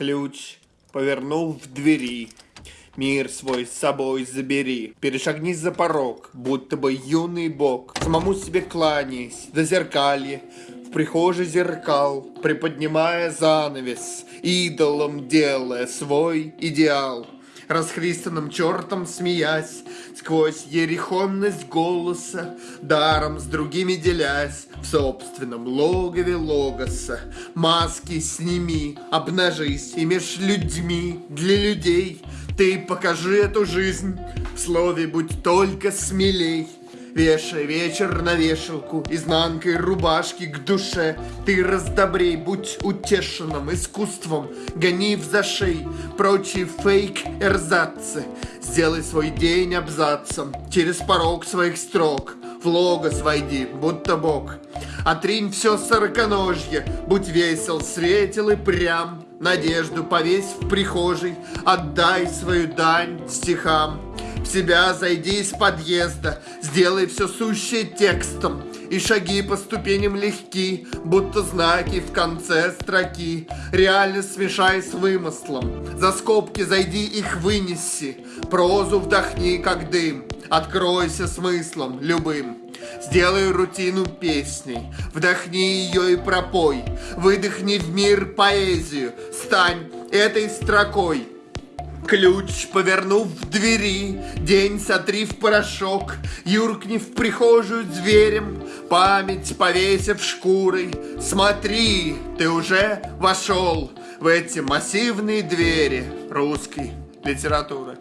Ключ повернул в двери. Мир свой с собой забери. Перешагни за порог, будто бы юный бог. Самому себе кланяясь, до зеркалья. В прихожей зеркал, приподнимая занавес, Идолом делая свой идеал расхристанным чертом смеясь, Сквозь ерехонность голоса, даром с другими делясь, В собственном логове логоса. Маски сними, обнажись, и меж людьми, для людей Ты покажи эту жизнь, в слове будь только смелей. Вешай вечер на вешалку, изнанкой рубашки к душе. Ты раздобрей, будь утешенным искусством, гони в зашей прочие фейк-эрзацы. Сделай свой день абзацем через порог своих строк. В логос войди, будто бог. Отринь все сороконожье, будь весел, светел и прям. Надежду повесь в прихожей, отдай свою дань стихам. В себя зайди из подъезда, сделай все сущее текстом, И шаги по ступеням легки, будто знаки в конце строки. Реально смешай с вымыслом, за скобки зайди их вынеси, Прозу вдохни, как дым, откройся смыслом любым. Сделай рутину песней, вдохни ее и пропой, Выдохни в мир поэзию, стань этой строкой. Ключ повернув в двери, день сотри в порошок, Юркни в прихожую зверем, память повесив шкурой. Смотри, ты уже вошел в эти массивные двери русской литературы.